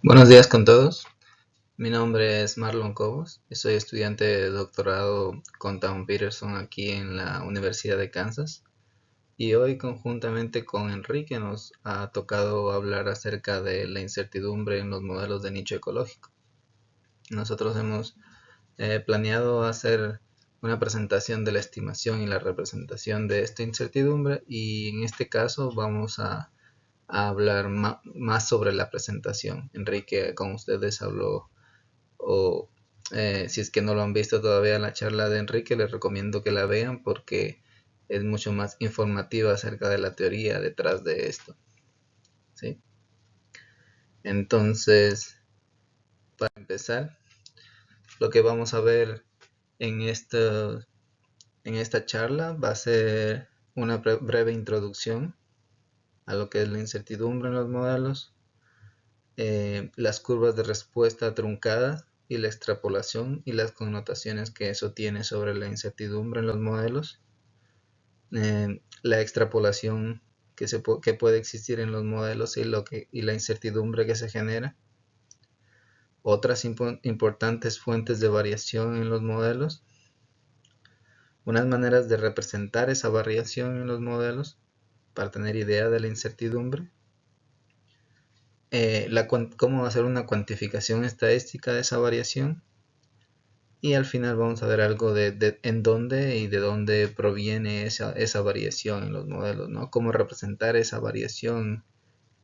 Buenos días con todos. Mi nombre es Marlon Cobos y soy estudiante de doctorado con Tom Peterson aquí en la Universidad de Kansas. Y hoy conjuntamente con Enrique nos ha tocado hablar acerca de la incertidumbre en los modelos de nicho ecológico. Nosotros hemos eh, planeado hacer una presentación de la estimación y la representación de esta incertidumbre y en este caso vamos a a hablar más sobre la presentación. Enrique con ustedes habló, o eh, si es que no lo han visto todavía la charla de Enrique, les recomiendo que la vean porque es mucho más informativa acerca de la teoría detrás de esto. ¿sí? Entonces, para empezar, lo que vamos a ver en esta, en esta charla va a ser una breve introducción a lo que es la incertidumbre en los modelos, eh, las curvas de respuesta truncadas y la extrapolación y las connotaciones que eso tiene sobre la incertidumbre en los modelos, eh, la extrapolación que, se que puede existir en los modelos y, lo que, y la incertidumbre que se genera, otras importantes fuentes de variación en los modelos, unas maneras de representar esa variación en los modelos, para tener idea de la incertidumbre. Eh, la, cómo hacer una cuantificación estadística de esa variación. Y al final vamos a ver algo de, en dónde y de dónde proviene esa, esa, variación en los modelos, ¿no? Cómo representar esa variación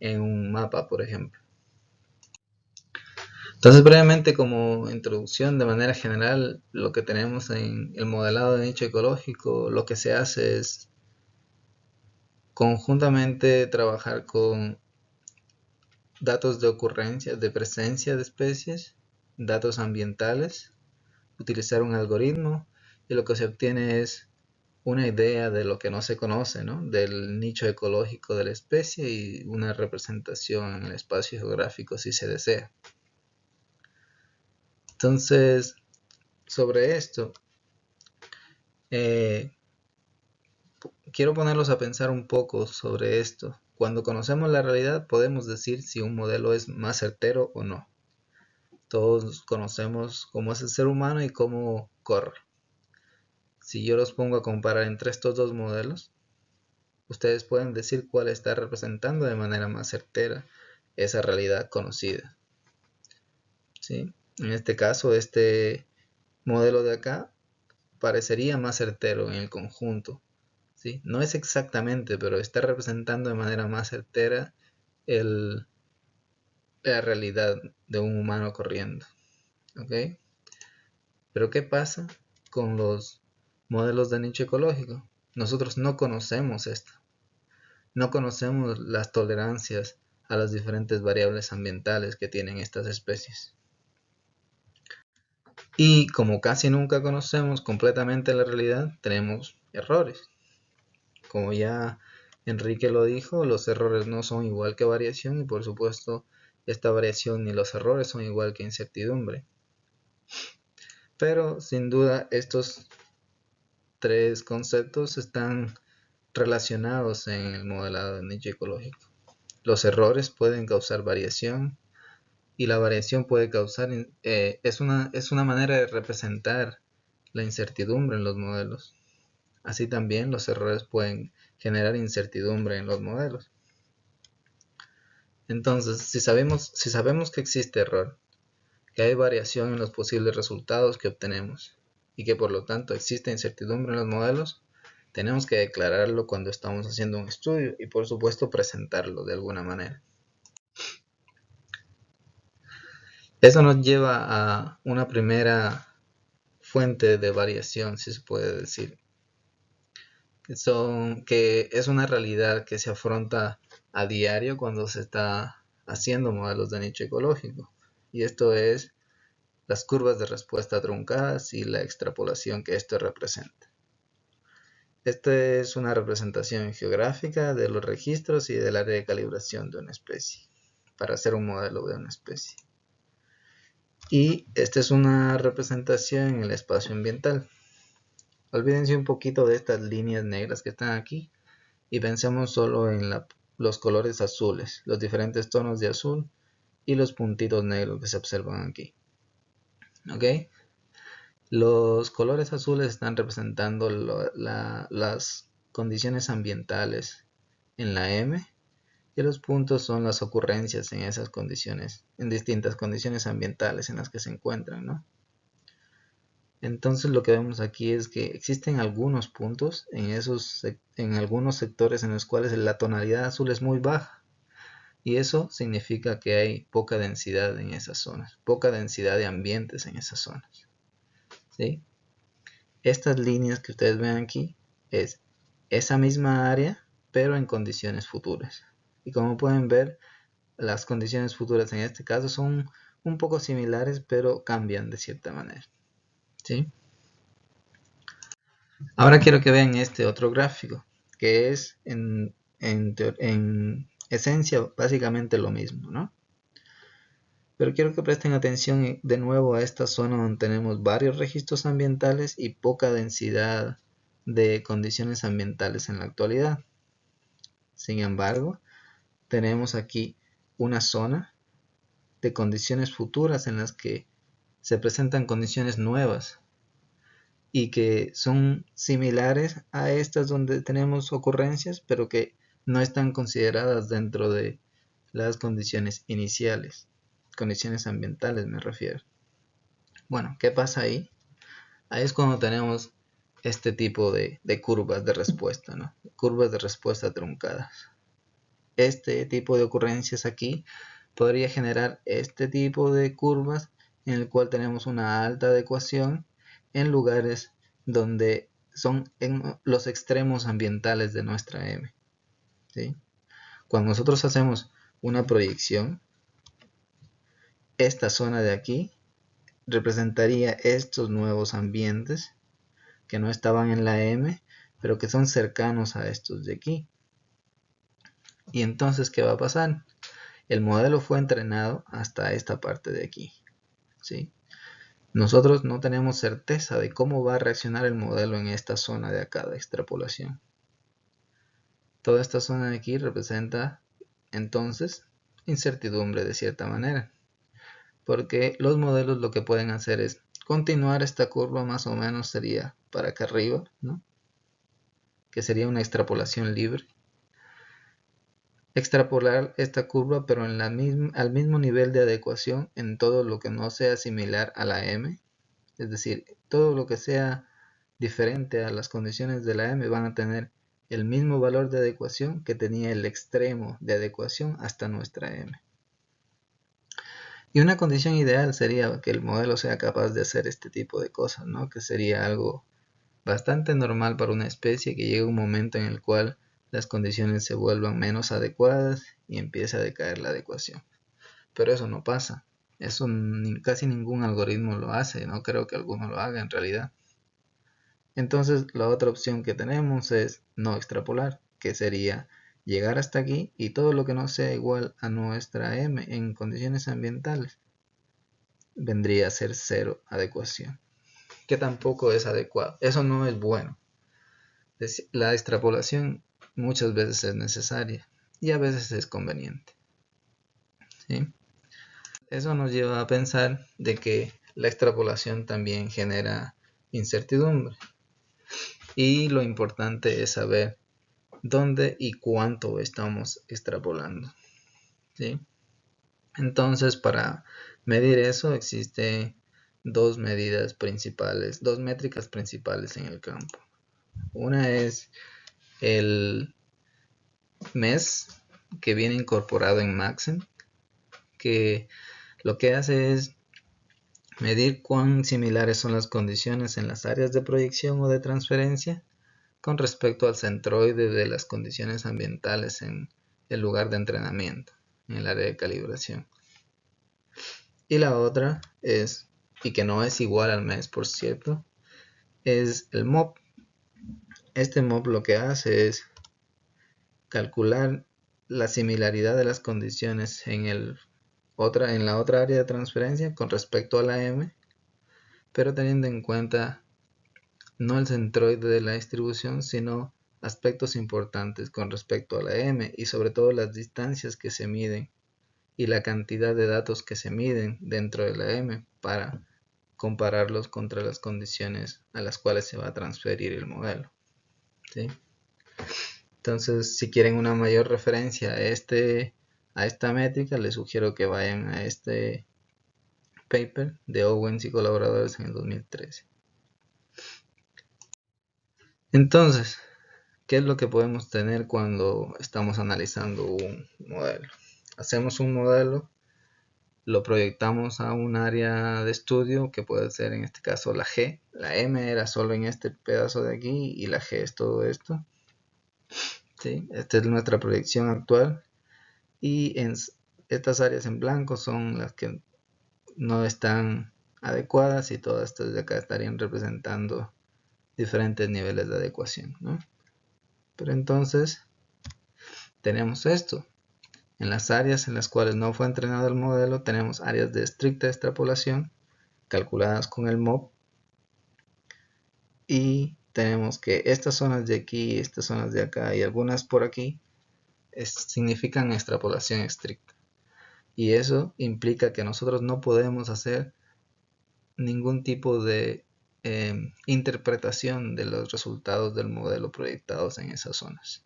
en un mapa, por ejemplo. Entonces, brevemente, como introducción, de manera general, lo que tenemos en el modelado de nicho ecológico, lo que se hace es Conjuntamente trabajar con datos de ocurrencia, de presencia de especies, datos ambientales, utilizar un algoritmo y lo que se obtiene es una idea de lo que no se conoce, ¿no? del nicho ecológico de la especie y una representación en el espacio geográfico si se desea. Entonces, sobre esto, eh, quiero ponerlos a pensar un poco sobre esto. Cuando conocemos la realidad podemos decir si un modelo es más certero o no. Todos conocemos cómo es el ser humano y cómo corre. Si yo los pongo a comparar entre estos dos modelos, ustedes pueden decir cuál está representando de manera más certera esa realidad conocida. ¿Sí? En este caso, este modelo de acá parecería más certero en el conjunto, no es exactamente, pero está representando de manera más certera la realidad de un humano corriendo. ¿Ok? Pero ¿qué pasa con los modelos de nicho ecológico? Nosotros no conocemos esto. No conocemos las tolerancias a las diferentes variables ambientales que tienen estas especies. Y como casi nunca conocemos completamente la realidad, tenemos errores como ya Enrique lo dijo, los errores no son igual que variación y por supuesto esta variación ni los errores son igual que incertidumbre. Pero sin duda estos tres conceptos están relacionados en el modelado de nicho ecológico. Los errores pueden causar variación y la variación puede causar, eh, es, una, es una manera de representar la incertidumbre en los modelos. Así también los errores pueden generar incertidumbre en los modelos. Entonces, si sabemos, si sabemos que existe error, que hay variación en los posibles resultados que obtenemos y que por lo tanto existe incertidumbre en los modelos, tenemos que declararlo cuando estamos haciendo un estudio y por supuesto presentarlo de alguna manera. Eso nos lleva a una primera fuente de variación, si se puede decir, son, que es una realidad que se afronta a diario cuando se está haciendo modelos de nicho ecológico. Y esto es las curvas de respuesta truncadas y la extrapolación que esto representa. Esta es una representación geográfica de los registros y del área de calibración de una especie, para hacer un modelo de una especie. Y esta es una representación en el espacio ambiental. Olvídense un poquito de estas líneas negras que están aquí y pensemos solo en los colores azules, los diferentes tonos de azul y los puntitos negros que se observan aquí. ¿Ok? Los colores azules están representando las condiciones ambientales en la M y los puntos son las ocurrencias en esas condiciones, en distintas condiciones ambientales en las que se encuentran, ¿no? Entonces lo que vemos aquí es que existen algunos puntos en, esos, en algunos sectores en los cuales la tonalidad azul es muy baja y eso significa que hay poca densidad en esas zonas, poca densidad de ambientes en esas zonas. ¿sí? Estas líneas que ustedes ven aquí es esa misma área pero en condiciones futuras. Y como pueden ver, las condiciones futuras en este caso son un poco similares pero cambian de cierta manera. ¿Sí? Ahora quiero que vean este otro gráfico, que es en, en, esencia básicamente lo mismo, ¿no? Pero quiero que presten atención de nuevo a esta zona donde tenemos varios registros ambientales y poca densidad de condiciones ambientales en la actualidad. Sin embargo, tenemos aquí una zona de condiciones futuras en las que se presentan condiciones nuevas y que son similares a estas donde tenemos ocurrencias, pero que no están consideradas dentro de las condiciones iniciales, condiciones ambientales me refiero. Bueno, ¿qué pasa ahí? Ahí es cuando tenemos este tipo de, de curvas de respuesta, ¿no? Curvas de respuesta truncadas. Este tipo de ocurrencias aquí podría generar este tipo de curvas en el cual tenemos una alta adecuación en lugares donde son en los extremos ambientales de nuestra M. Cuando nosotros hacemos una proyección, esta zona de aquí representaría estos nuevos ambientes que no estaban en la M, pero que son cercanos a estos de aquí. Y entonces, ¿qué va a pasar? El modelo fue entrenado hasta esta parte de aquí. ¿Sí? Nosotros no tenemos certeza de cómo va a reaccionar el modelo en esta zona de acá de extrapolación. Toda esta zona de aquí representa entonces incertidumbre de cierta manera. Porque los modelos lo que pueden hacer es continuar esta curva más o menos sería para acá arriba, ¿no? que sería una extrapolación libre extrapolar esta curva pero en la al mismo nivel de adecuación en todo lo que no sea similar a la m, es decir, todo lo que sea diferente a las condiciones de la m van a tener el mismo valor de adecuación que tenía el extremo de adecuación hasta nuestra m. Y una condición ideal sería que el modelo sea capaz de hacer este tipo de cosas, ¿no? que sería algo bastante normal para una especie que llegue un momento en el cual las condiciones se vuelvan menos adecuadas y empiece a decaer la adecuación. Pero eso no pasa. Eso casi ningún algoritmo lo hace. No creo que alguno lo haga en realidad. Entonces la otra opción que tenemos es no extrapolar, que sería llegar hasta aquí y todo lo que no sea igual a nuestra m en condiciones ambientales vendría a ser cero adecuación, que tampoco es adecuado. Eso no es bueno. La extrapolación muchas veces es necesaria y a veces es conveniente. Eso nos lleva a pensar de que la extrapolación también genera incertidumbre y lo importante es saber dónde y cuánto estamos extrapolando. Entonces para medir eso existe dos medidas principales, dos métricas principales en el campo. Una es el mes que viene incorporado en Maxim, que lo que hace es medir cuán similares son las condiciones en las áreas de proyección o de transferencia con respecto al centroide de las condiciones ambientales en el lugar de entrenamiento, en el área de calibración. Y la otra es, y que no es igual al mes por cierto, es el MOP, este mob lo que hace es calcular la similaridad de las condiciones en, en la otra área de transferencia con respecto a la M, pero teniendo en cuenta no el centroide de la distribución, sino aspectos importantes con respecto a la M y sobre todo las distancias que se miden y la cantidad de datos que se miden dentro de la M para compararlos contra las condiciones a las cuales se va a transferir el modelo. Entonces, si quieren una mayor referencia a, este, a esta métrica, les sugiero que vayan a este paper de Owens y colaboradores en el 2013. Entonces, ¿qué es lo que podemos tener cuando estamos analizando un modelo? Hacemos un modelo, lo proyectamos a un área de estudio que puede ser en este caso la G. La M era solo en este pedazo de aquí y la G es todo esto. ¿Sí? Esta es nuestra proyección actual. Y estas áreas en blanco son las que no están adecuadas y todas estas de acá estarían representando diferentes niveles de adecuación. Pero entonces tenemos esto. En las áreas en las cuales no fue entrenado el modelo tenemos áreas de estricta extrapolación calculadas con el MOB y tenemos que estas zonas de aquí, estas zonas de acá y algunas por aquí significan extrapolación estricta y eso implica que nosotros no podemos hacer ningún tipo de em, interpretación de los resultados del modelo proyectados en esas zonas.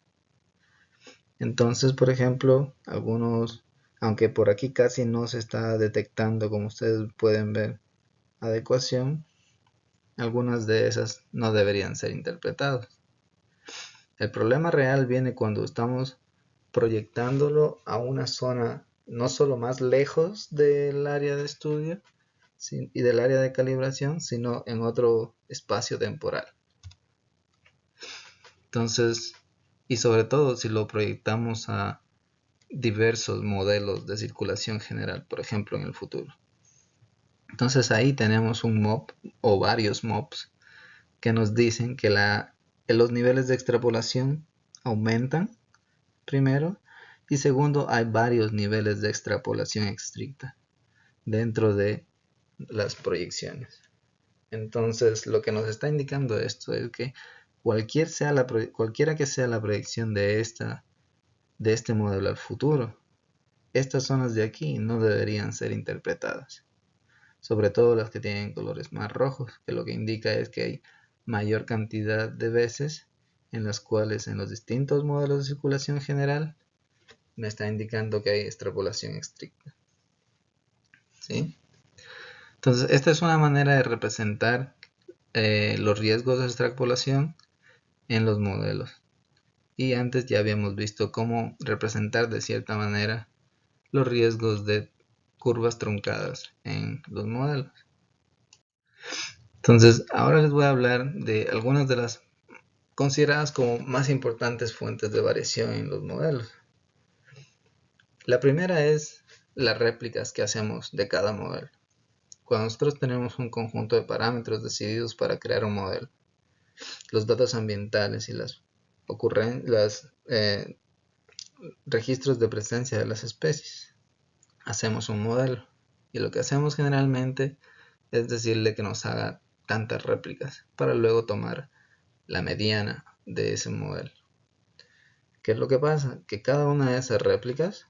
Entonces, por ejemplo, algunos, aunque por aquí casi no se está detectando, como ustedes pueden ver, adecuación, algunas de esas no deberían ser interpretadas. El problema real viene cuando estamos proyectándolo a una zona no solo más lejos del área de estudio y del área de calibración, sino en otro espacio temporal. Entonces, y sobre todo si lo proyectamos a diversos modelos de circulación general, por ejemplo en el futuro. Entonces ahí tenemos un MOB o varios MOBs que nos dicen que los niveles de extrapolación aumentan primero y segundo, hay varios niveles de extrapolación estricta dentro de las proyecciones. Entonces, lo que nos está indicando esto es que cualquiera que sea la proyección de, esta, de este modelo al futuro, estas zonas de aquí no deberían ser interpretadas. Sobre todo las que tienen colores más rojos, que lo que indica es que hay mayor cantidad de veces en las cuales en los distintos modelos de circulación general me está indicando que hay extrapolación estricta. ¿Sí? Entonces, esta es una manera de representar eh, los riesgos de extrapolación en los modelos. Y antes ya habíamos visto cómo representar de cierta manera los riesgos de curvas truncadas en los modelos. Entonces, ahora les voy a hablar de algunas de las consideradas como más importantes fuentes de variación en los modelos. La primera es las réplicas que hacemos de cada modelo. Cuando nosotros tenemos un conjunto de parámetros decididos para crear un modelo, los datos ambientales y las eh, registros de presencia de las especies, hacemos un modelo. Y lo que hacemos generalmente es decirle que nos haga tantas réplicas para luego tomar la mediana de ese modelo. ¿Qué es lo que pasa? Que cada una de esas réplicas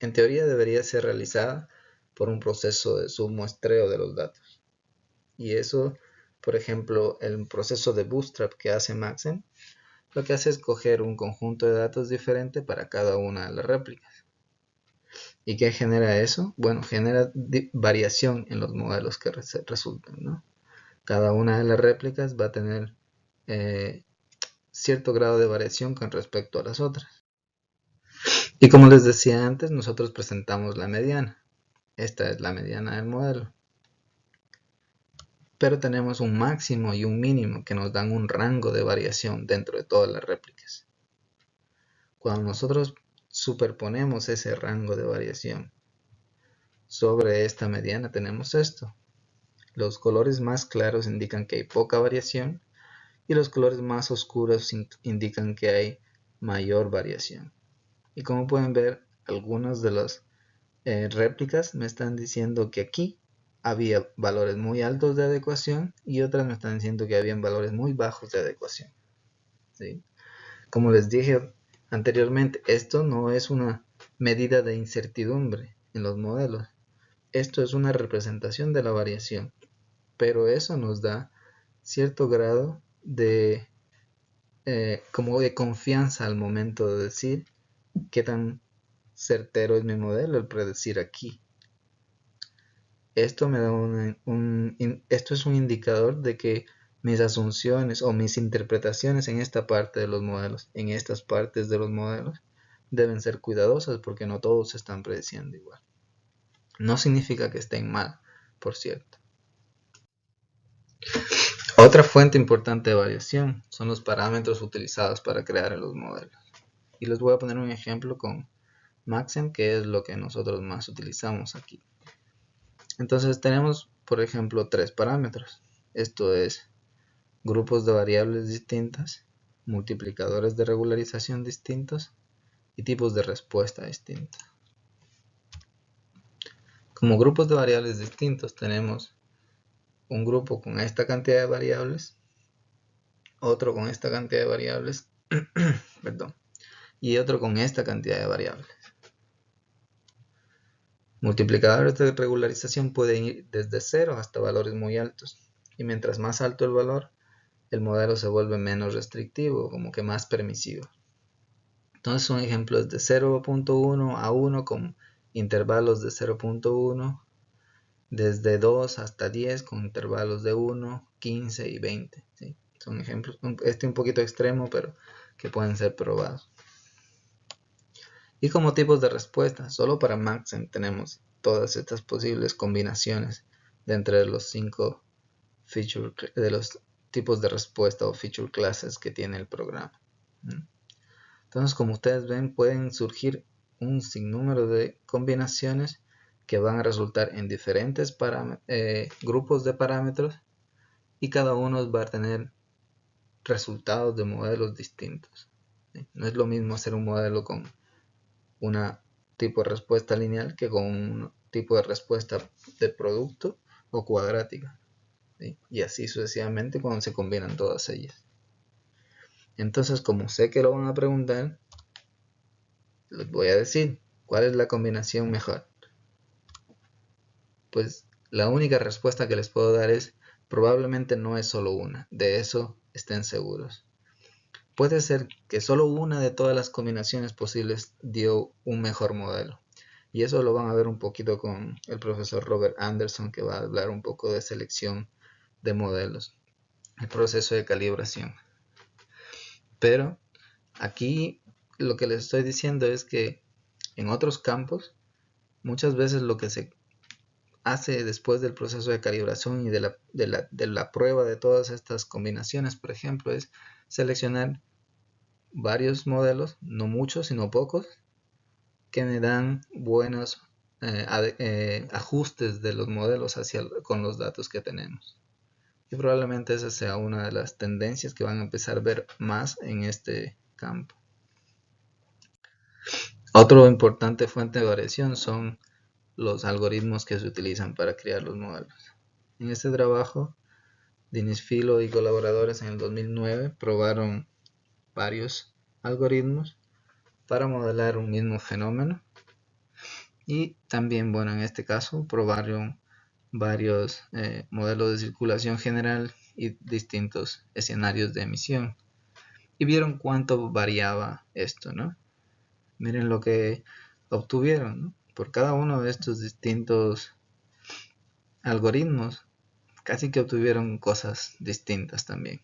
en teoría debería ser realizada por un proceso de submuestreo de los datos. Y eso, por ejemplo, el proceso de Bootstrap que hace Maxen, lo que hace es coger un conjunto de datos diferente para cada una de las réplicas. ¿Y qué genera eso? Bueno, genera variación en los modelos que resultan. Cada una de las réplicas va a tener eh, cierto grado de variación con respecto a las otras. Y como les decía antes, nosotros presentamos la mediana. Esta es la mediana del modelo. Pero tenemos un máximo y un mínimo que nos dan un rango de variación dentro de todas las réplicas. Cuando nosotros superponemos ese rango de variación sobre esta mediana tenemos esto. Los colores más claros indican que hay poca variación y los colores más oscuros indican que hay mayor variación. Y como pueden ver, algunas de las eh, réplicas me están diciendo que aquí había valores muy altos de adecuación y otras me están diciendo que habían valores muy bajos de adecuación. Como les dije anteriormente, esto no es una medida de incertidumbre en los modelos. Esto es una representación de la variación, pero eso nos da cierto grado de eh, como de confianza al momento de decir qué tan certero es mi modelo el predecir aquí. Esto me da un, esto es un indicador de que mis asunciones o mis interpretaciones en esta parte de los modelos, en estas partes de los modelos, deben ser cuidadosas porque no todos están prediciendo igual. No significa que estén mal, por cierto. Otra fuente importante de variación son los parámetros utilizados para crear los modelos. Y les voy a poner un ejemplo con Maxim, que es lo que nosotros más utilizamos aquí. Entonces tenemos, por ejemplo, tres parámetros. Esto es grupos de variables distintas, multiplicadores de regularización distintos y tipos de respuesta distintos. Como grupos de variables distintos tenemos un grupo con esta cantidad de variables, otro con esta cantidad de variables, perdón, y otro con esta cantidad de variables. Multiplicadores de regularización pueden ir desde 0 hasta valores muy altos, y mientras más alto el valor, el modelo se vuelve menos restrictivo, como que más permisivo. Entonces un ejemplo es de 0.1 a 1 con intervalos de 0.1 desde 2 hasta 10 con intervalos de 1, 15 y 20. Son ejemplos, este un poquito extremo, pero que pueden ser probados. Y como tipos de respuesta, solo para Maxen tenemos todas estas posibles combinaciones de entre los 5 feature de los tipos de respuesta o feature classes que tiene el programa. Entonces, como ustedes ven, pueden surgir un sinnúmero de combinaciones que van a resultar en diferentes eh, grupos de parámetros y cada uno va a tener resultados de modelos distintos. No es lo mismo hacer un modelo con un tipo de respuesta lineal que con un tipo de respuesta de producto o cuadrática. Y así sucesivamente cuando se combinan todas ellas. Entonces, como sé que lo van a preguntar, les voy a decir cuál es la combinación mejor pues la única respuesta que les puedo dar es probablemente no es solo una, de eso estén seguros. Puede ser que solo una de todas las combinaciones posibles dio un mejor modelo. Y eso lo van a ver un poquito con el profesor Robert Anderson que va a hablar un poco de selección de modelos, el proceso de calibración. Pero aquí lo que les estoy diciendo es que en otros campos muchas veces lo que se hace después del proceso de calibración y de la, de la, prueba de todas estas combinaciones, por ejemplo, es seleccionar varios modelos, no muchos, sino pocos, que me dan buenos eh, eh, ajustes de los modelos hacia, con los datos que tenemos. Y probablemente esa sea una de las tendencias que van a empezar a ver más en este campo. Otro importante fuente de variación son los algoritmos que se utilizan para crear los modelos. En este trabajo, Dinis Filo y colaboradores en el 2009 probaron varios algoritmos para modelar un mismo fenómeno y también, bueno, en este caso probaron varios eh, modelos de circulación general y distintos escenarios de emisión y vieron cuánto variaba esto, ¿no? Miren lo que obtuvieron, por cada uno de estos distintos algoritmos casi que obtuvieron cosas distintas también.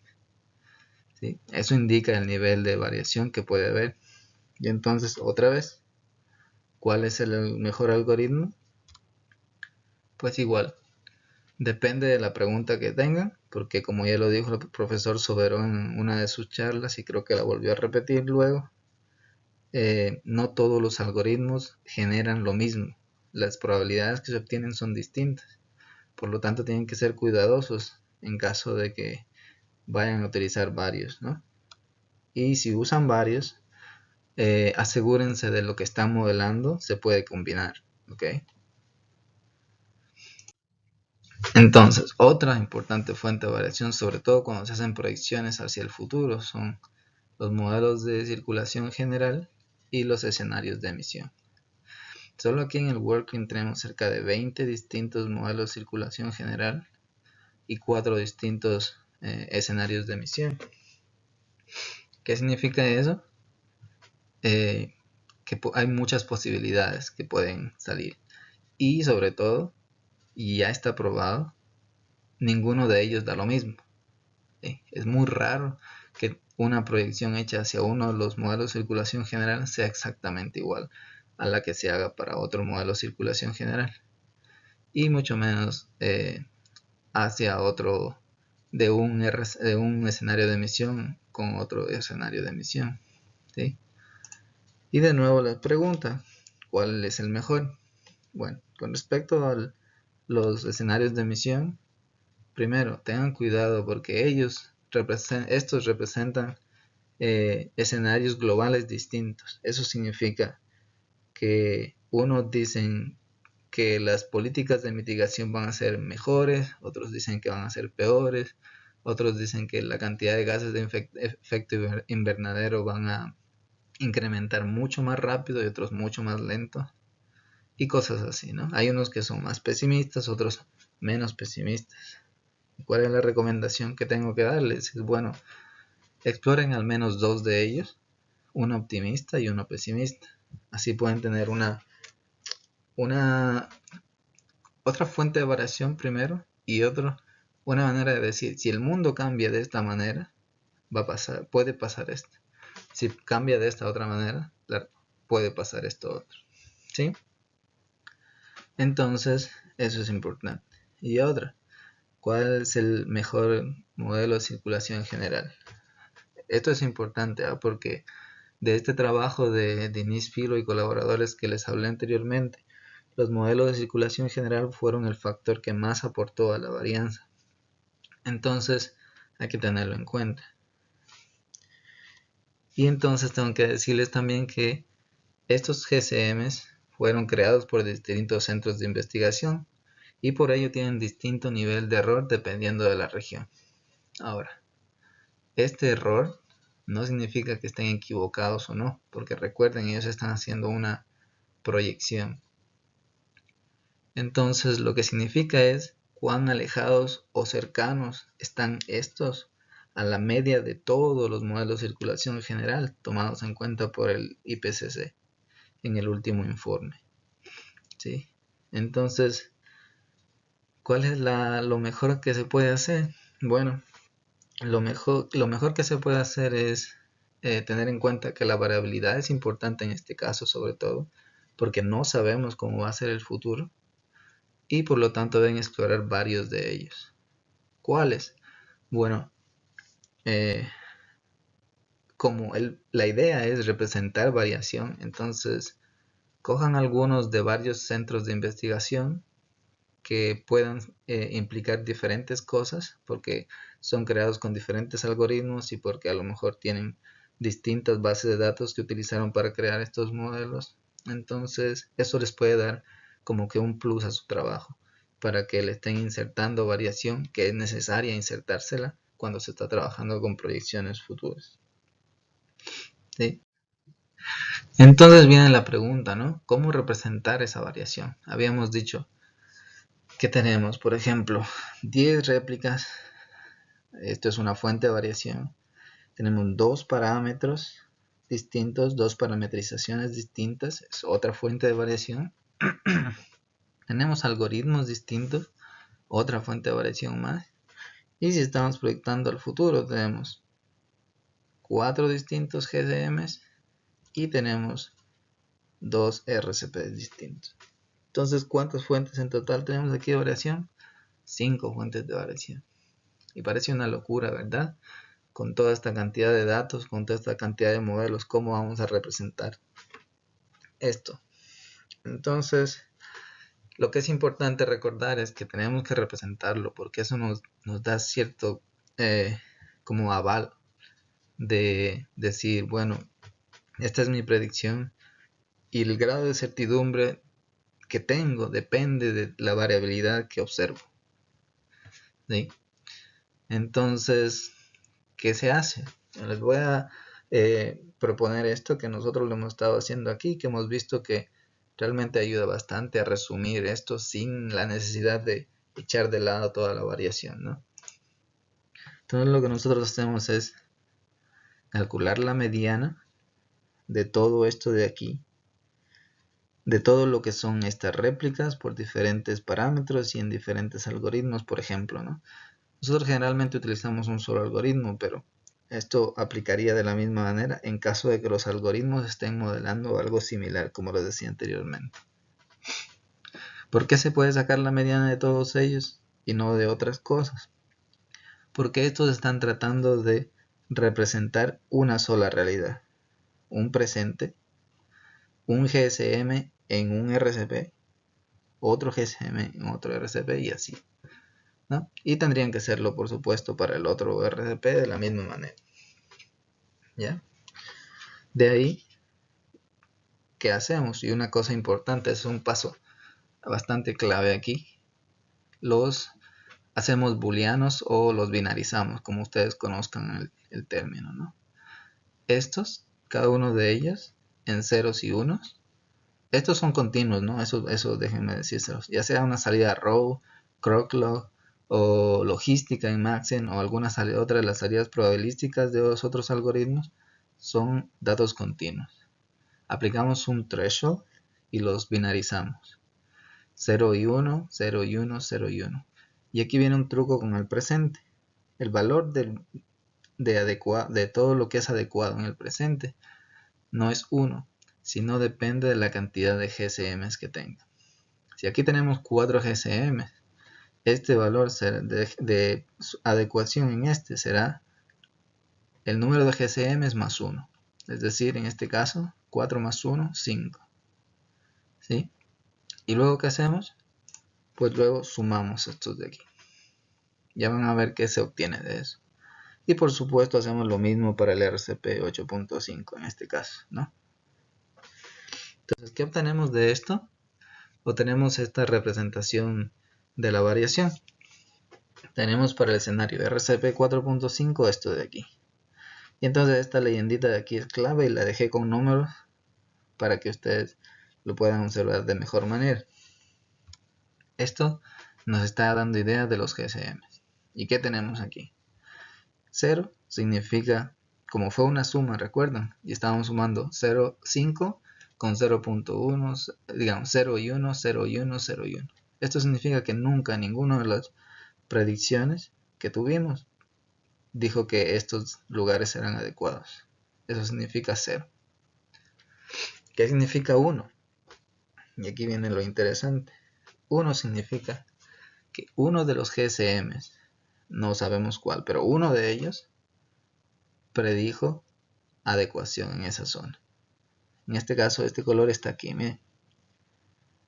Eso indica el nivel de variación que puede haber. Y entonces, otra vez, ¿cuál es el mejor algoritmo? Pues igual, depende de la pregunta que tengan, porque como ya lo dijo el profesor Soberón en una de sus charlas y creo que la volvió a repetir luego, eh, no todos los algoritmos generan lo mismo. Las probabilidades que se obtienen son distintas. Por lo tanto, tienen que ser cuidadosos en caso de que vayan a utilizar varios. Y si usan varios, eh, asegúrense de lo que están modelando se puede combinar. Entonces, otra importante fuente de variación, sobre todo cuando se hacen proyecciones hacia el futuro, son los modelos de circulación general y los escenarios de emisión. Solo aquí en el working tenemos cerca de 20 distintos modelos de circulación general y cuatro distintos eh, escenarios de emisión. ¿Qué significa eso? Eh, que hay muchas posibilidades que pueden salir. Y sobre todo, y ya está probado, ninguno de ellos da lo mismo. Es muy raro que una proyección hecha hacia uno de los modelos de circulación general sea exactamente igual a la que se haga para otro modelo de circulación general y mucho menos eh, hacia otro de un, de un escenario de emisión con otro escenario de emisión y de nuevo les pregunta ¿cuál es el mejor? bueno, con respecto a los escenarios de emisión primero tengan cuidado porque ellos estos representan eh, escenarios globales distintos. Eso significa que unos dicen que las políticas de mitigación van a ser mejores, otros dicen que van a ser peores, otros dicen que la cantidad de gases de efecto invernadero van a incrementar mucho más rápido y otros mucho más lento y cosas así, ¿no? Hay unos que son más pesimistas, otros menos pesimistas. ¿Cuál es la recomendación que tengo que darles? Es bueno, exploren al menos dos de ellos, uno optimista y uno pesimista Así pueden tener una, una otra fuente de variación primero y otro una manera de decir si el mundo cambia de esta manera va a pasar puede pasar esto si cambia de esta otra manera puede pasar esto otro ¿sí? Entonces eso es importante y otra cuál es el mejor modelo de circulación general esto es importante ¿ah? porque de este trabajo de Denis Filo y colaboradores que les hablé anteriormente, los modelos de circulación general fueron el factor que más aportó a la varianza. Entonces hay que tenerlo en cuenta. Y entonces tengo que decirles también que estos GCMs fueron creados por distintos centros de investigación y por ello tienen distinto nivel de error dependiendo de la región. Ahora, este error no significa que estén equivocados o no, porque recuerden, ellos están haciendo una proyección. Entonces lo que significa es cuán alejados o cercanos están estos a la media de todos los modelos de circulación general tomados en cuenta por el IPCC en el último informe. ¿Sí? Entonces, ¿cuál es lo mejor que se puede hacer? Bueno, lo mejor, lo mejor que se puede hacer es eh, tener en cuenta que la variabilidad es importante en este caso sobre todo porque no sabemos cómo va a ser el futuro y por lo tanto deben explorar varios de ellos. ¿Cuáles? Bueno, eh, como la idea es representar variación, entonces cojan algunos de varios centros de investigación que puedan eh, implicar diferentes cosas porque son creados con diferentes algoritmos y porque a lo mejor tienen distintas bases de datos que utilizaron para crear estos modelos. Entonces eso les puede dar como que un plus a su trabajo para que le estén insertando variación que es necesaria insertársela cuando se está trabajando con proyecciones futuras. Entonces viene la pregunta, ¿no? ¿Cómo representar esa variación? Habíamos dicho, que tenemos, por ejemplo, 10 réplicas. Esto es una fuente de variación. Tenemos dos parámetros distintos, dos parametrizaciones distintas. Es otra fuente de variación. tenemos algoritmos distintos, otra fuente de variación más. Y si estamos proyectando al futuro, tenemos cuatro distintos GCMs y tenemos dos RCPs distintos. Entonces, ¿cuántas fuentes en total tenemos aquí de variación? Cinco fuentes de variación. Y parece una locura, ¿verdad? Con toda esta cantidad de datos, con toda esta cantidad de modelos, ¿cómo vamos a representar esto? Entonces, lo que es importante recordar es que tenemos que representarlo porque eso nos, da cierto eh, como aval de decir, bueno, esta es mi predicción y el grado de certidumbre que tengo depende de la variabilidad que observo. Entonces, ¿qué se hace? Les voy a eh, proponer esto que nosotros lo hemos estado haciendo aquí, que hemos visto que realmente ayuda bastante a resumir esto sin la necesidad de echar de lado toda la variación, ¿no? Entonces lo que nosotros hacemos es calcular la mediana de todo esto de aquí, de todo lo que son estas réplicas por diferentes parámetros y en diferentes algoritmos, por ejemplo, ¿no? Nosotros generalmente utilizamos un solo algoritmo, pero esto aplicaría de la misma manera en caso de que los algoritmos estén modelando algo similar, como lo decía anteriormente. ¿Por qué se puede sacar la mediana de todos ellos y no de otras cosas? Porque estos están tratando de representar una sola realidad, un presente, un GSM en un RCP, otro GSM en otro RCP y así. Y tendrían que serlo, por supuesto, para el otro RCP de la misma manera. ¿Ya? De ahí, ¿qué hacemos? Y una cosa importante, es un paso bastante clave aquí. Los hacemos booleanos o los binarizamos, como ustedes conozcan el, término, ¿no? Estos, cada uno de ellos, en ceros y unos, estos son continuos, ¿no? Eso, eso déjenme decírselos. Ya sea una salida row, croclog, o logística en Maxen o algunas otra de las salidas probabilísticas de los otros algoritmos son datos continuos. Aplicamos un threshold y los binarizamos. 0 y 1, 0 y 1, 0 y 1. Y aquí viene un truco con el presente. El valor de, todo lo que es adecuado en el presente no es 1, sino depende de la cantidad de GSMs que tenga. Si aquí tenemos 4 GSMs, este valor de, adecuación en este será el número de GCM más 1. Es decir, en este caso, 4 más 1, 5. ¿Sí? Y luego, ¿qué hacemos? Pues luego sumamos estos de aquí. Ya van a ver qué se obtiene de eso. Y por supuesto hacemos lo mismo para el RCP 8.5 en este caso, ¿no? Entonces, ¿qué obtenemos de esto? Obtenemos esta representación de la variación. Tenemos para el escenario RCP 4.5 esto de aquí. Y entonces esta leyendita de aquí es clave y la dejé con números para que ustedes lo puedan observar de mejor manera. Esto nos está dando idea de los GSM. ¿Y qué tenemos aquí? 0 significa, como fue una suma, recuerdan, y estábamos sumando 0, 5 con 0.1, digamos 0 y 1, 0 y 1, 0 y 1. Esto significa que nunca ninguna de las predicciones que tuvimos dijo que estos lugares eran adecuados. Eso significa cero. ¿Qué significa 1? Y aquí viene lo interesante. 1 significa que uno de los GSMs, no sabemos cuál, pero uno de ellos predijo adecuación en esa zona. En este caso, este color está aquí, miren.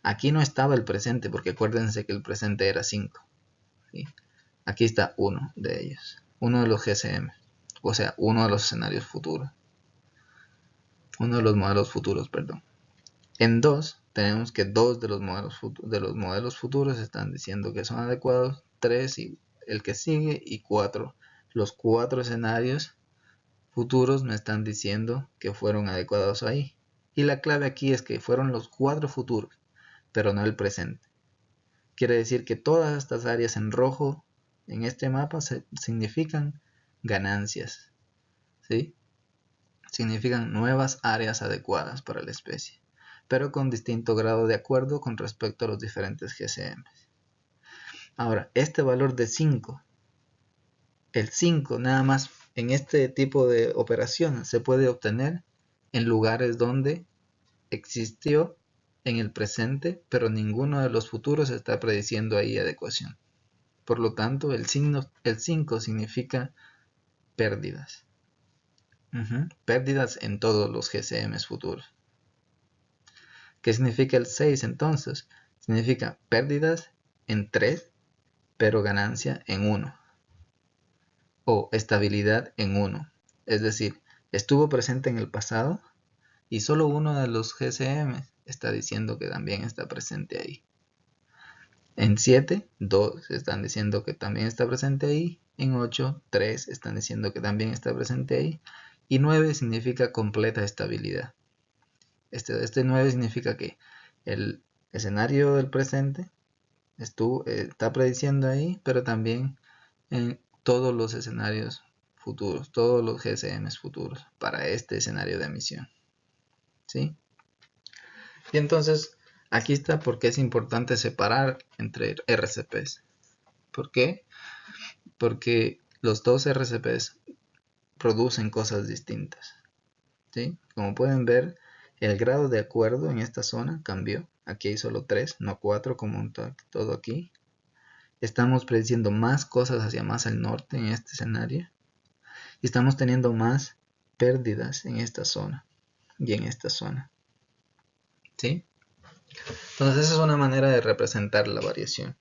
Aquí no estaba el presente, porque acuérdense que el presente era 5. Aquí está uno de ellos, uno de los GSM, o sea, uno de los escenarios futuros. Uno de los modelos futuros, perdón. En 2 tenemos que dos de los modelos, de los modelos futuros están diciendo que son adecuados, 3 y el que sigue y 4. Los cuatro escenarios futuros me están diciendo que fueron adecuados ahí. Y la clave aquí es que fueron los cuatro futuros pero no el presente. Quiere decir que todas estas áreas en rojo en este mapa significan ganancias. ¿sí? Significan nuevas áreas adecuadas para la especie, pero con distinto grado de acuerdo con respecto a los diferentes GCM. Ahora, este valor de 5, el 5 nada más en este tipo de operaciones se puede obtener en lugares donde existió en el presente, pero ninguno de los futuros está prediciendo ahí adecuación. Por lo tanto, el, signo, el 5 significa pérdidas. Pérdidas en todos los GCMs futuros. ¿Qué significa el 6 entonces? Significa pérdidas en 3, pero ganancia en 1. O estabilidad en 1. Es decir, estuvo presente en el pasado y solo uno de los GCMs está diciendo que también está presente ahí. En 7, 2 están diciendo que también está presente ahí. En 8, 3 están diciendo que también está presente ahí. Y 9 significa completa estabilidad. Este, este 9 significa que el escenario del presente eh, está prediciendo ahí, pero también en todos los escenarios futuros, todos los GSMs futuros para este escenario de emisión. ¿Sí? Y entonces, aquí está porque es importante separar entre RCPs. ¿Por qué? Porque los dos RCPs producen cosas distintas. ¿Sí? Como pueden ver, el grado de acuerdo en esta zona cambió. Aquí hay solo 3, no 4 como todo aquí. Estamos prediciendo más cosas hacia más al norte en este escenario. Y estamos teniendo más pérdidas en esta zona y en esta zona. ¿Sí? Entonces esa es una manera de representar la variación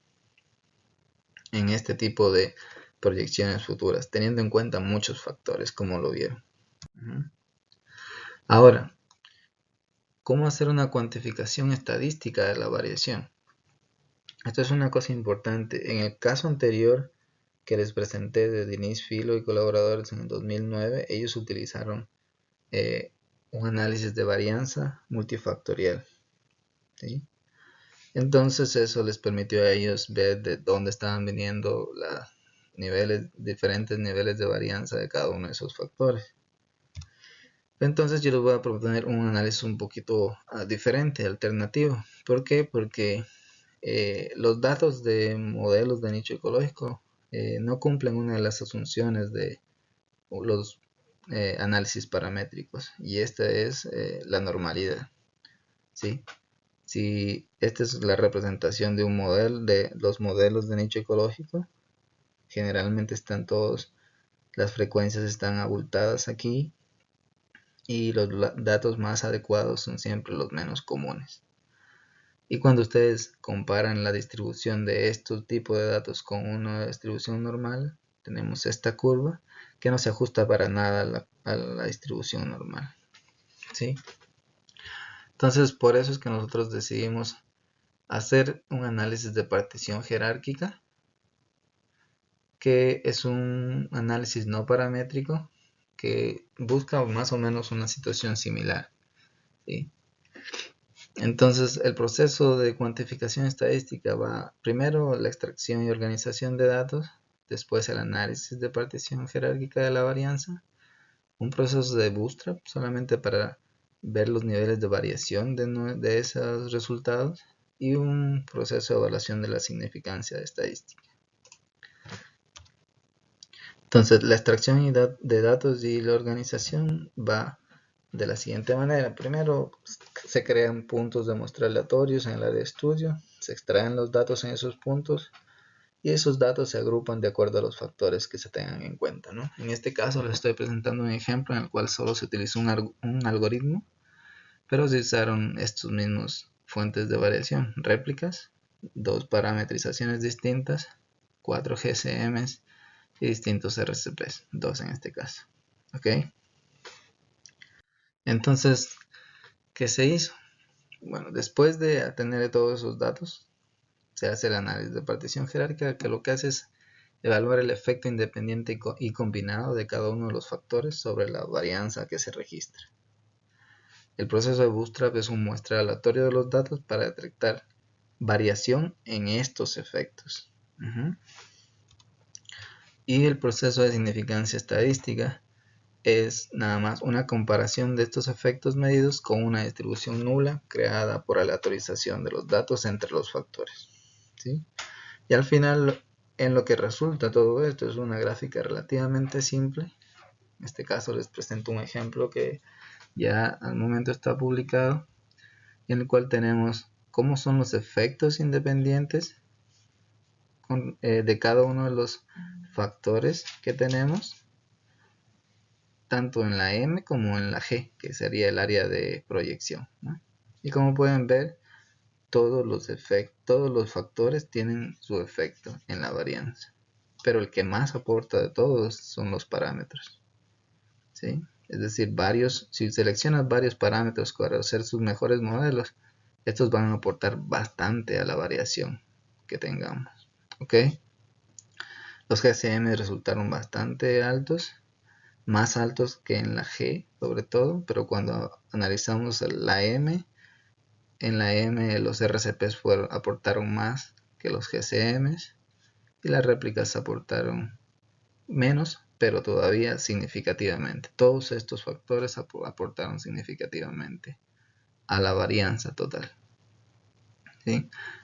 en este tipo de proyecciones futuras, teniendo en cuenta muchos factores, como lo vieron. Ahora, ¿cómo hacer una cuantificación estadística de la variación? Esto es una cosa importante. En el caso anterior que les presenté de Denise Filo y colaboradores en el 2009, ellos utilizaron eh, un análisis de varianza multifactorial. Entonces eso les permitió a ellos ver de dónde estaban viniendo los diferentes niveles de varianza de cada uno de esos factores. Entonces yo les voy a proponer un análisis un poquito ah, diferente, alternativo. ¿Por qué? Porque eh, los datos de modelos de nicho ecológico eh, no cumplen una de las asunciones de los eh, análisis paramétricos y esta es la normalidad. ¿sí? Si esta es la representación de un modelo, de los modelos de nicho ecológico, generalmente están todos, las frecuencias están abultadas aquí y los datos más adecuados son siempre los menos comunes. Y cuando ustedes comparan la distribución de estos tipos de datos con una distribución normal, tenemos esta curva que no se ajusta para nada a la, distribución normal. ¿sí? Entonces, por eso es que nosotros decidimos hacer un análisis de partición jerárquica, que es un análisis no paramétrico que busca más o menos una situación similar. Entonces, el proceso de cuantificación estadística va primero la extracción y organización de datos, después el análisis de partición jerárquica de la varianza, un proceso de bootstrap solamente para ver los niveles de variación de, esos resultados y un proceso de evaluación de la significancia estadística. Entonces, la extracción de datos y la organización va de la siguiente manera. Primero, se crean puntos de muestra aleatorios en el área de estudio, se extraen los datos en esos puntos y esos datos se agrupan de acuerdo a los factores que se tengan en cuenta. En este caso les estoy presentando un ejemplo en el cual solo se utilizó un algoritmo pero se usaron estos mismos fuentes de variación, réplicas, dos parametrizaciones distintas, cuatro GCMs y distintos RCPs, dos en este caso. ¿Ok? Entonces, ¿qué se hizo? Bueno, después de tener todos esos datos, se hace el análisis de partición jerárquica, que lo que hace es evaluar el efecto independiente y combinado de cada uno de los factores sobre la varianza que se registra. El proceso de Bootstrap es un muestreo aleatorio de los datos para detectar variación en estos efectos. Y el proceso de significancia estadística es nada más una comparación de estos efectos medidos con una distribución nula creada por aleatorización de los datos entre los factores. Y al final, en lo que resulta todo esto es una gráfica relativamente simple. En este caso les presento un ejemplo que ya al momento está publicado, en el cual tenemos cómo son los efectos independientes eh, de cada uno de los factores que tenemos, tanto en la M como en la G, que sería el área de proyección. Y como pueden ver, todos los, efectos, todos los factores tienen su efecto en la varianza, pero el que más aporta de todos son los parámetros. ¿sí? es decir, varios, si seleccionas varios parámetros para hacer sus mejores modelos, estos van a aportar bastante a la variación que tengamos. ¿ok? Los GCM resultaron bastante altos, más altos que en la G sobre todo, pero cuando analizamos la M, en la M los RCPs aportaron más que los GCMs y las réplicas aportaron menos, pero todavía significativamente. Todos estos factores aportaron significativamente a la varianza total.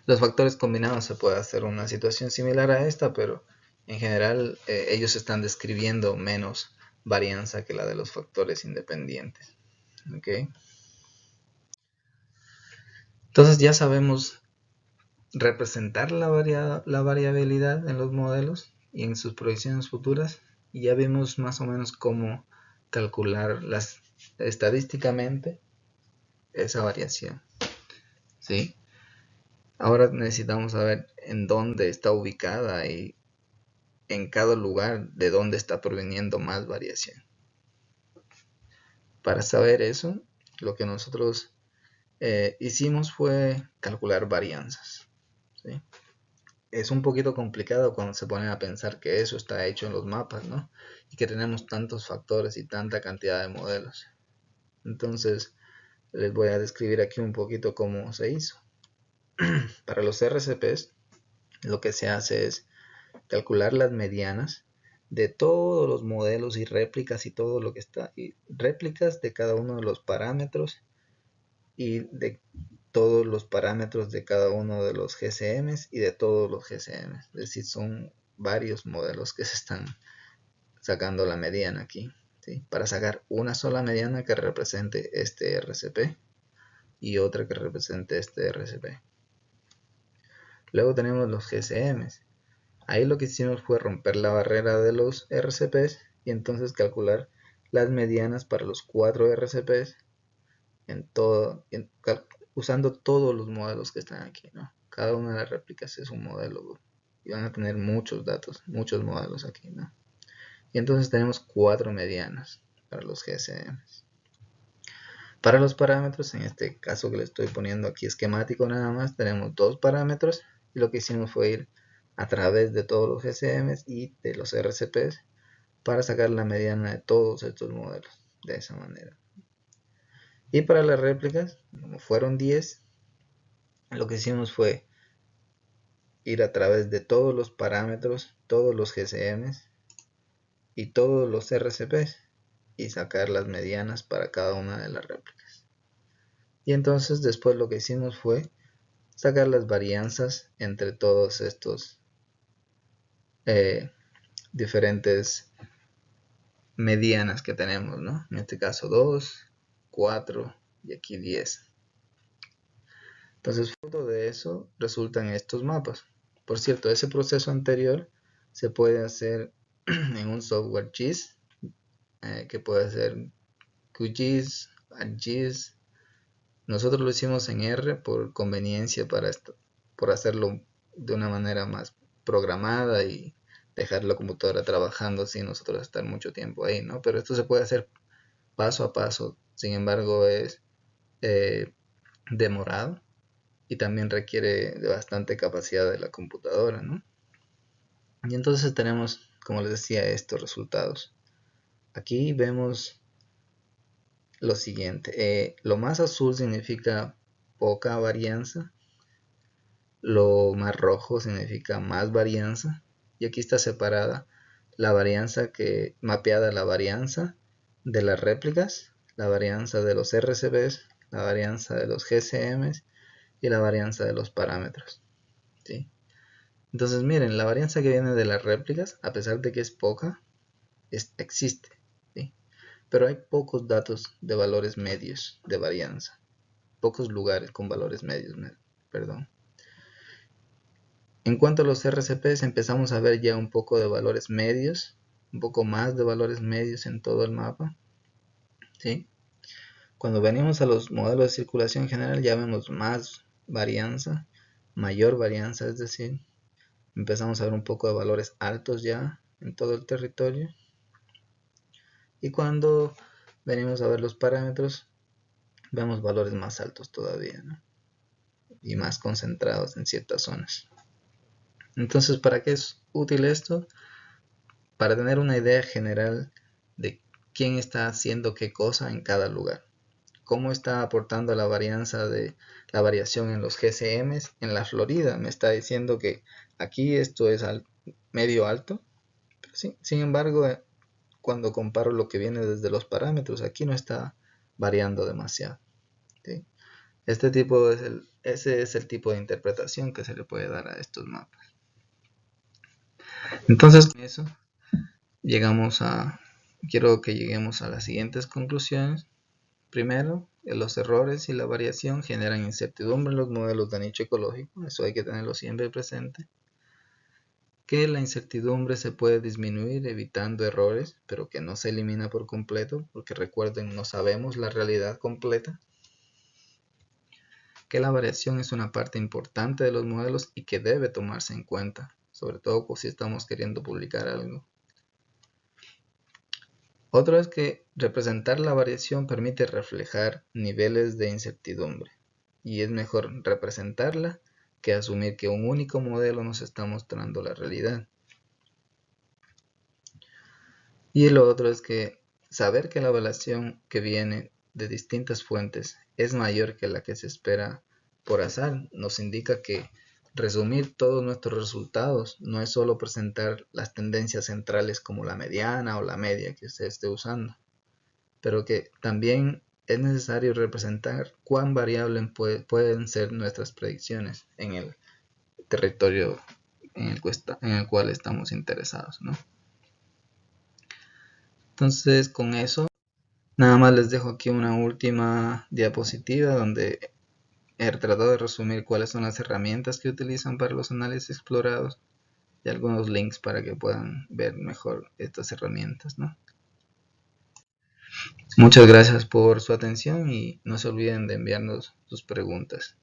Los factores combinados se puede hacer una situación similar a esta, pero en general eh, ellos están describiendo menos varianza que la de los factores independientes. Entonces ya sabemos representar la, variabilidad en los modelos y en sus proyecciones futuras y ya vimos más o menos cómo calcular estadísticamente esa variación. ¿sí? Ahora necesitamos saber en dónde está ubicada y en cada lugar de dónde está proveniendo más variación. Para saber eso, lo que nosotros eh, hicimos fue calcular varianzas. Es un poquito complicado cuando se ponen a pensar que eso está hecho en los mapas, ¿no? Y que tenemos tantos factores y tanta cantidad de modelos. Entonces, les voy a describir aquí un poquito cómo se hizo. Para los RCPs, lo que se hace es calcular las medianas de todos los modelos y réplicas y todo lo que está, réplicas de cada uno de los parámetros y de todos los parámetros de cada uno de los GCMs y de todos los GCMs. Es decir, son varios modelos que se están sacando la mediana aquí. Para sacar una sola mediana que represente este RCP y otra que represente este RCP. Luego tenemos los GCMs. Ahí lo que hicimos fue romper la barrera de los RCPs y entonces calcular las medianas para los cuatro RCPs en todo, usando todos los modelos que están aquí. ¿no? Cada una de las réplicas es un modelo y van a tener muchos datos, muchos modelos aquí. ¿no? Y entonces tenemos cuatro medianas para los GSMs. Para los parámetros, en este caso que le estoy poniendo aquí esquemático nada más, tenemos dos parámetros y lo que hicimos fue ir a través de todos los GCMs y de los RCPs para sacar la mediana de todos estos modelos de esa manera. Y para las réplicas, como fueron 10, lo que hicimos fue ir a través de todos los parámetros, todos los GCMs y todos los RCPs y sacar las medianas para cada una de las réplicas. Y entonces después lo que hicimos fue sacar las varianzas entre todos estos eh, diferentes medianas que tenemos, ¿no? En este caso 2, 4 y aquí 10. Entonces, fruto de eso resultan estos mapas. Por cierto, ese proceso anterior se puede hacer en un software GIS, eh, que puede ser QGIS, ArcGIS. Nosotros lo hicimos en R por conveniencia para por hacerlo de una manera más programada y dejar la computadora trabajando sin nosotros estar mucho tiempo ahí, ¿no? Pero esto se puede hacer paso a paso, sin embargo es eh, demorado y también requiere de bastante capacidad de la computadora, ¿no? Y entonces tenemos, como les decía, estos resultados. Aquí vemos lo siguiente, eh, lo más azul significa poca varianza, lo más rojo significa más varianza y aquí está separada la varianza que mapeada la varianza de las réplicas, la varianza de los RCBs, la varianza de los GCMs y la varianza de los parámetros. ¿sí? Entonces miren, la varianza que viene de las réplicas, a pesar de que es poca, existe. ¿sí? Pero hay pocos datos de valores medios de varianza. Pocos lugares con valores medios, perdón. En cuanto a los RCPs, empezamos a ver ya un poco de valores medios, un poco más de valores medios en todo el mapa. ¿sí? Cuando venimos a los modelos de circulación general ya vemos más varianza, mayor varianza, es decir, empezamos a ver un poco de valores altos ya en todo el territorio. Y cuando venimos a ver los parámetros, vemos valores más altos todavía, y más concentrados en ciertas zonas. Entonces, ¿para qué es útil esto? Para tener una idea general de quién está haciendo qué cosa en cada lugar. cómo está aportando la varianza de la variación en los GCMs en la Florida. Me está diciendo que aquí esto es medio alto. sin embargo, eh, cuando comparo lo que viene desde los parámetros, aquí no está variando demasiado. Este tipo es el, ese es el tipo de interpretación que se le puede dar a estos mapas. Entonces, con eso llegamos a, quiero que lleguemos a las siguientes conclusiones. Primero, los errores y la variación generan incertidumbre en los modelos de nicho ecológico, eso hay que tenerlo siempre presente. Que la incertidumbre se puede disminuir evitando errores, pero que no se elimina por completo, porque recuerden, no sabemos la realidad completa. Que la variación es una parte importante de los modelos y que debe tomarse en cuenta, sobre todo si estamos queriendo publicar algo. Otro es que representar la variación permite reflejar niveles de incertidumbre y es mejor representarla que asumir que un único modelo nos está mostrando la realidad. Y lo otro es que saber que la evaluación que viene de distintas fuentes es mayor que la que se espera por azar nos indica que Resumir todos nuestros resultados no es solo presentar las tendencias centrales como la mediana o la media que usted esté usando, pero que también es necesario representar cuán variables pueden ser nuestras predicciones en el territorio en el, en el cual estamos interesados. Entonces con eso, nada más les dejo aquí una última diapositiva donde He tratado de resumir cuáles son las herramientas que utilizan para los análisis explorados y algunos links para que puedan ver mejor estas herramientas. Muchas gracias por su atención y no se olviden de enviarnos sus preguntas.